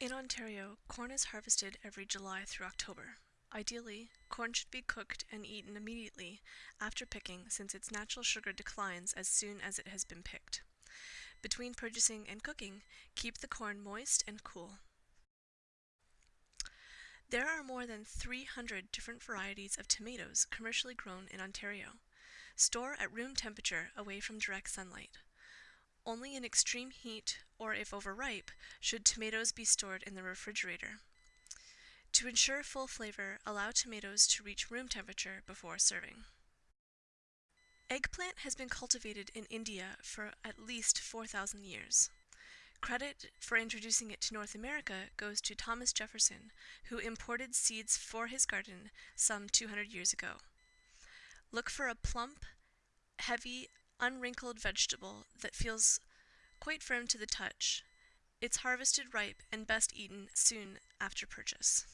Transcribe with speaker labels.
Speaker 1: In Ontario, corn is harvested every July through October. Ideally, corn should be cooked and eaten immediately after picking since its natural sugar declines as soon as it has been picked. Between purchasing and cooking, keep the corn moist and cool. There are more than 300 different varieties of tomatoes commercially grown in Ontario. Store at room temperature away from direct sunlight. Only in extreme heat or if overripe should tomatoes be stored in the refrigerator. To ensure full flavor, allow tomatoes to reach room temperature before serving. Eggplant has been cultivated in India for at least 4,000 years. Credit for introducing it to North America goes to Thomas Jefferson, who imported seeds for his garden some 200 years ago. Look for a plump, heavy, unwrinkled vegetable that feels quite firm to the touch. It's harvested ripe and best eaten soon after purchase.